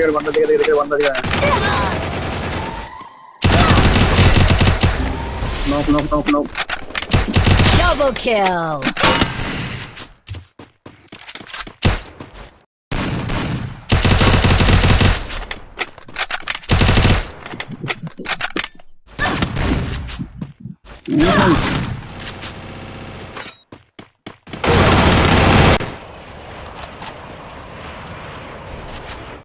देखिए बंदा देखिए देखिए बंदा दिखा knock knock knock knock Double kill. Hmm,